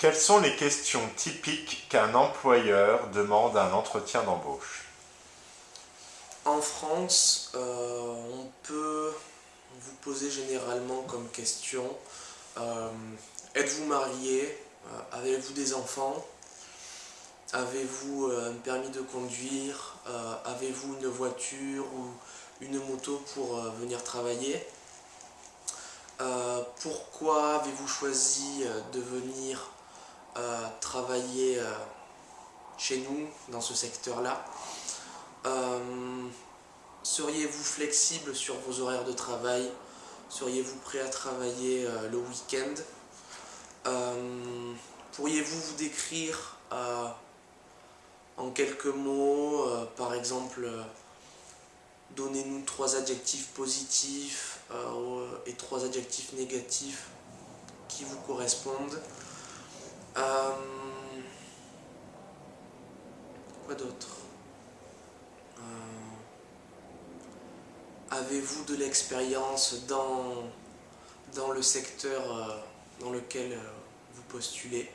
Quelles sont les questions typiques qu'un employeur demande à un entretien d'embauche? En France, euh, on peut vous poser généralement comme question euh, Êtes-vous marié? Euh, Avez-vous des enfants? Avez-vous un permis de conduire? Avez-vous une voiture ou une moto pour venir travailler? Pourquoi avez-vous choisi de venir travailler euh, chez nous dans ce secteur-là. Euh, seriez-vous flexible sur vos horaires de travail? Seriez-vous prêt à travailler euh, le week-end? Pourriez-vous vous décrire en quelques mots, par exemple, donnez-nous trois adjectifs positifs et trois adjectifs négatifs qui vous correspondent? Euh, quoi d'autre? Euh, Avez-vous de l'expérience dans, le secteur euh, dans lequel vous postulez?